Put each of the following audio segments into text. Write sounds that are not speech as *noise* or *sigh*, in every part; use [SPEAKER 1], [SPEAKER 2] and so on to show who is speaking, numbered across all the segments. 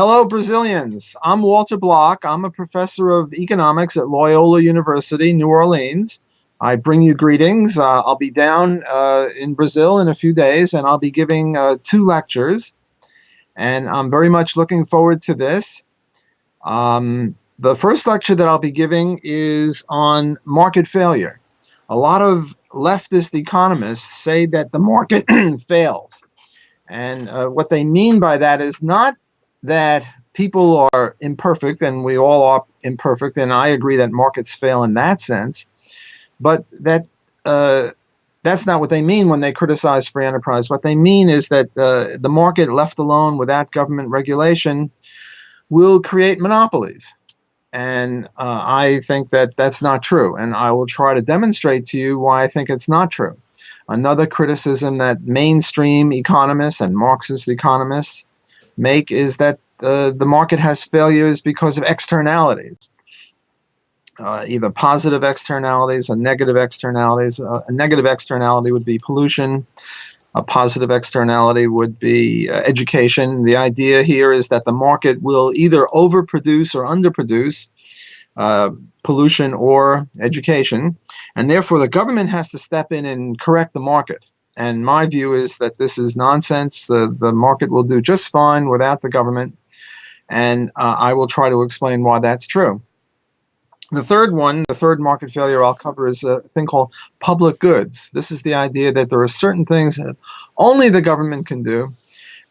[SPEAKER 1] Hello, Brazilians. I'm Walter Block. I'm a professor of economics at Loyola University, New Orleans. I bring you greetings. Uh, I'll be down uh, in Brazil in a few days, and I'll be giving uh, two lectures. And I'm very much looking forward to this. Um, the first lecture that I'll be giving is on market failure. A lot of leftist economists say that the market *clears throat* fails. And uh, what they mean by that is not that people are imperfect, and we all are imperfect, and I agree that markets fail in that sense, but that uh, that's not what they mean when they criticize free enterprise. What they mean is that uh, the market left alone without government regulation will create monopolies. And uh, I think that that's not true. And I will try to demonstrate to you why I think it's not true. Another criticism that mainstream economists and Marxist economists make is that uh, the market has failures because of externalities. Uh, either positive externalities or negative externalities. Uh, a negative externality would be pollution. A positive externality would be uh, education. The idea here is that the market will either overproduce or underproduce uh, pollution or education, and therefore the government has to step in and correct the market. And my view is that this is nonsense. The, the market will do just fine without the government. And uh, I will try to explain why that's true. The third one, the third market failure I'll cover is a thing called public goods. This is the idea that there are certain things that only the government can do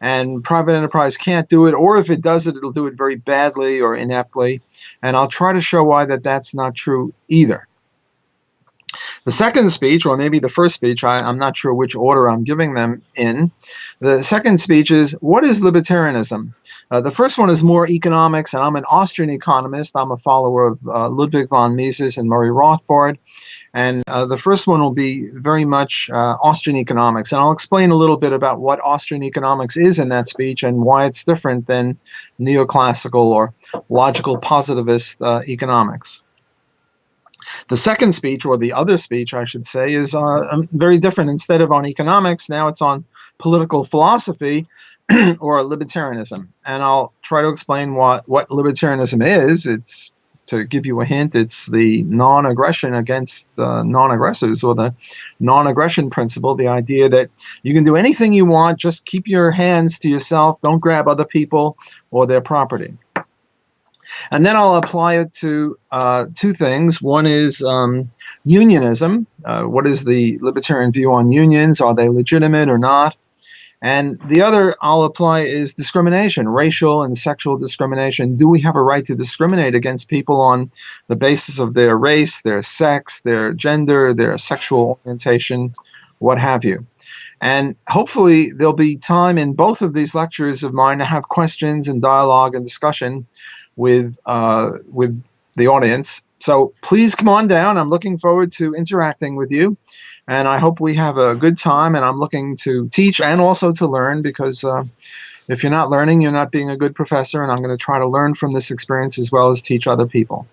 [SPEAKER 1] and private enterprise can't do it, or if it does it, it'll do it very badly or ineptly. And I'll try to show why that that's not true either. The second speech, or maybe the first speech, I, am not sure which order I'm giving them in. The second speech is, what is libertarianism? Uh, the first one is more economics, and I'm an Austrian economist. I'm a follower of uh, Ludwig von Mises and Murray Rothbard. And uh, the first one will be very much uh, Austrian economics. And I'll explain a little bit about what Austrian economics is in that speech and why it's different than neoclassical or logical positivist uh, economics. The second speech, or the other speech, I should say, is uh, um, very different. Instead of on economics, now it's on political philosophy *clears throat* or libertarianism. And I'll try to explain what, what libertarianism is. It's to give you a hint, it's the non-aggression against uh, non-aggressors or the non-aggression principle, the idea that you can do anything you want, just keep your hands to yourself, don't grab other people or their property. And then I'll apply it to uh, two things. One is um, unionism. Uh, what is the libertarian view on unions? Are they legitimate or not? And the other I'll apply is discrimination, racial and sexual discrimination. Do we have a right to discriminate against people on the basis of their race, their sex, their gender, their sexual orientation, what have you? And hopefully there'll be time in both of these lectures of mine to have questions and dialogue and discussion with, uh, with the audience. So please come on down. I'm looking forward to interacting with you. And I hope we have a good time. And I'm looking to teach and also to learn because uh, if you're not learning, you're not being a good professor. And I'm going to try to learn from this experience as well as teach other people.